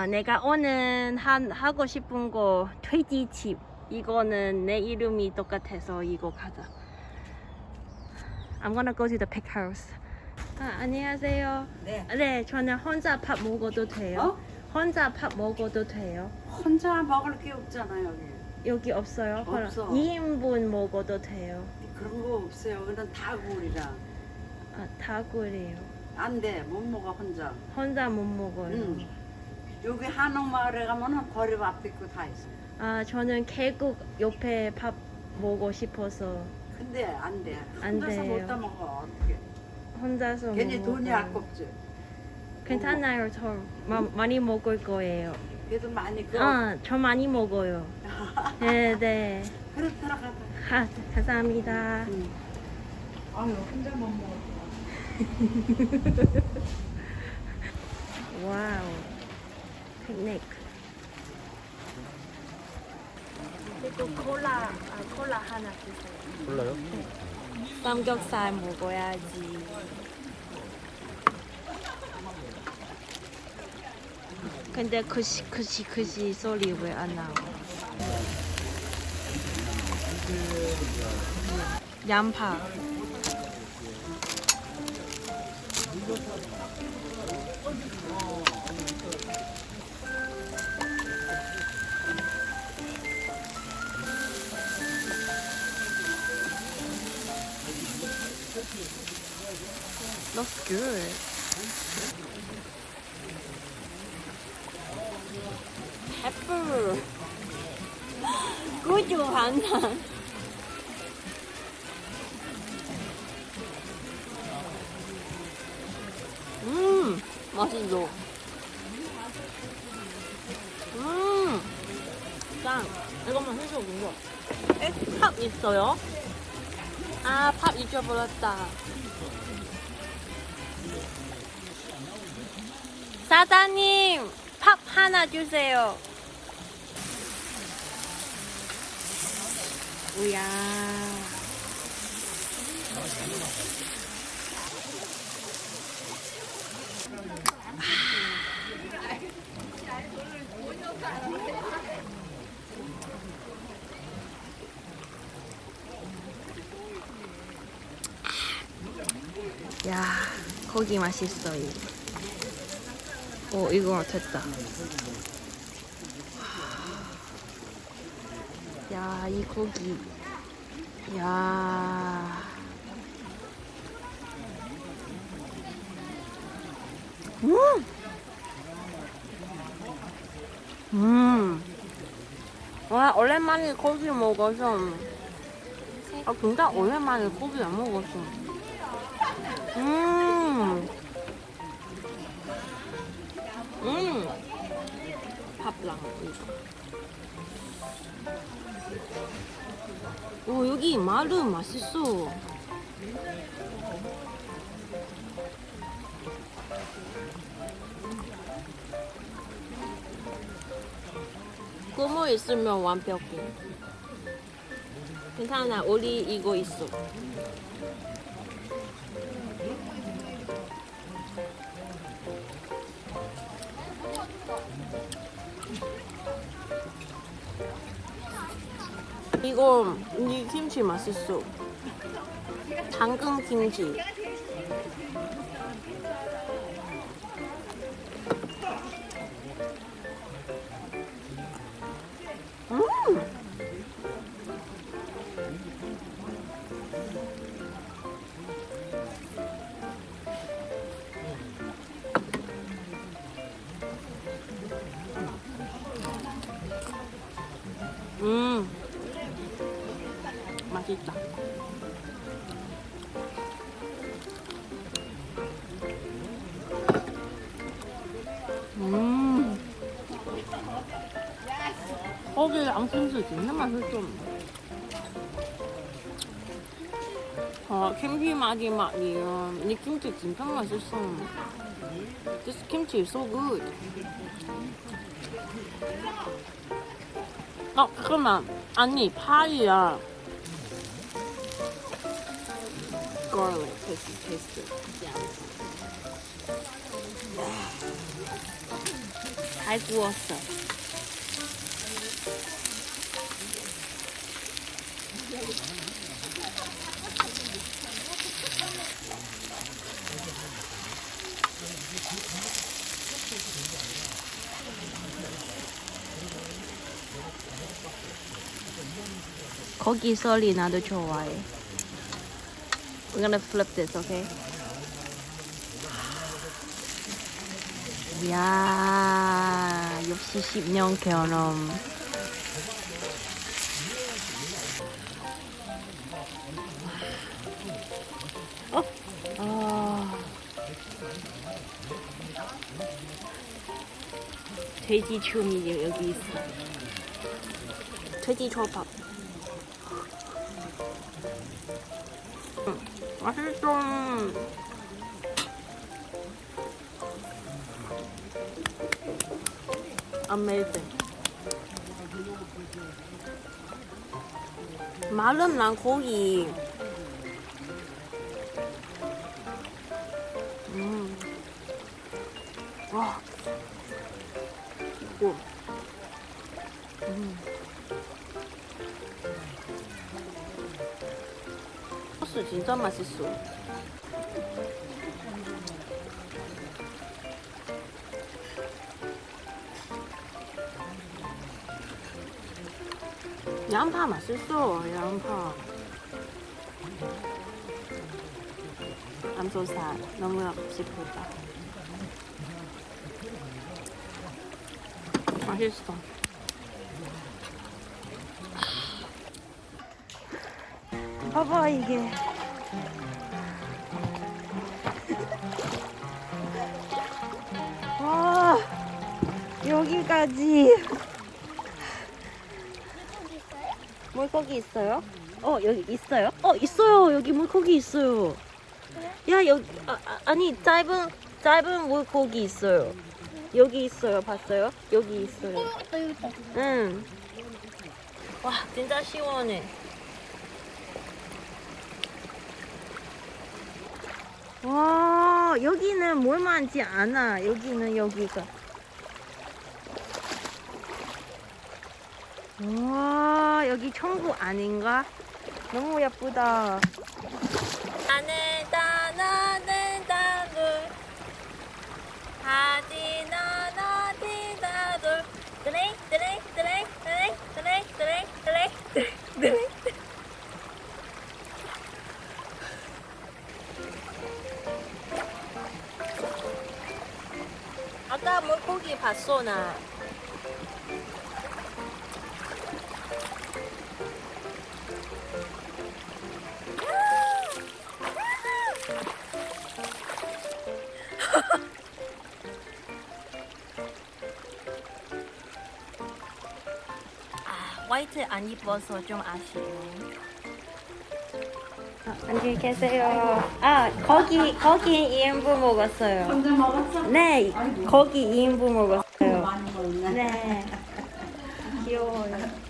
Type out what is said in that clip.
아, 내가 오늘 한, 하고 싶은 거 돼지집 이거는 내 이름이 똑같아서 이거 가자 I'm gonna go to the pig house 아, 안녕하세요 네. 네 저는 혼자 밥 먹어도 돼요? 어? 혼자 밥 먹어도 돼요? 혼자 먹을 게 없잖아 여기. 여기 없어요? 없어. 2인분 먹어도 돼요? 그런 거 없어요. 그냥 다구리라. 아, 다구리요 안 돼. 못 먹어 혼자. 혼자 못 먹어요 응. 여기 한옥마을에 가면은 거리밥 있고 다 있어. 아 저는 계곡 옆에 밥 먹고 싶어서 근데 안 돼. 안 혼자서 돼요. 못다 먹어. 어떻게? 혼자서 괜히 못 돈이. 아깝지. 괜찮아요 저 마, 많이 먹을 거예요 그래도 많이 그. 아, 저 많이 먹어요. 네, 네. 그렇더라 가다. 아, 감사합니다. 응. 아유 혼자 못 먹어. 와우. 피크닉. 그리고 콜라, 아, 콜라 하나 주세요. 몰라요? 삼겹살 먹어야지. 근데 그시 그시 그시 소리 왜 안 나와? 양파. Good. Pepper. 고추 하나. 음, 맛있어. 음, 짱. 이것만 해줘, 이거. 에, 팝 있어요? 아, 팝 잊어버렸다. 사장님, 팝 하나 주세요. 우야. 야, 고기 맛있어요. 오, 이거 됐다. 야, 이 고기. 야. 음! 음. 와, 오랜만에 고기 먹어서. 아, 진짜 오랜만에 고기 안 먹었어. 음. 음. 오 여기 마루 맛있어. 고무 있으면 완벽해. 괜찮아, 우리 이거 있어. 이거 이 김치 맛있어. 당근 김치. 음. 음. 맛있다. 음. 거기 양심수 진짜 맛있어. 아, 김치 맛이 맛이야. 이 김치 진짜 맛있어. This kimchi is so good. 아, 잠깐만. 아니, 파이야. Garlic taste taste. Yeah. 잘 구웠어. 고기 소리 나도 좋아해. We're gonna flip this, okay? 이야, 역시 10년 경험. 어? 아. 돼지 춤이 여기 있어. 돼지 초밥. 맛있어. Amazing. 마른 난 고기. 음. 와. 이거. 진짜 맛있어. 양파 맛있어, 양파. Sad. 너무 싶었다. 맛있어. 봐봐 이게. 여기까지. 물고기 있어요? 어 여기 있어요? 어 있어요 여기 물고기 있어요. 야 여기 아, 아, 아니 짧은 짧은 물고기 있어요. 여기 있어요 봤어요? 여기 있어요. 응. 와 진짜 시원해. 와 여기는 뭘 많지 않아. 여기는 여기가. 와 여기 천국 아닌가? 너무 예쁘다. 나는 나는 나는 하지 나나 디다돌 드레 드레 드레 드레 드레 드레 드레 드레 드레 아까 물고기 봤어 나. 화이트 안 입어서 좀 아쉬워. 아, 안녕히 계세요. 아, 거기, 거기 2인분 먹었어요. 혼자 먹었어? 네, 거기 2인분 먹었어요. 많이 먹네. 네. 귀여워요.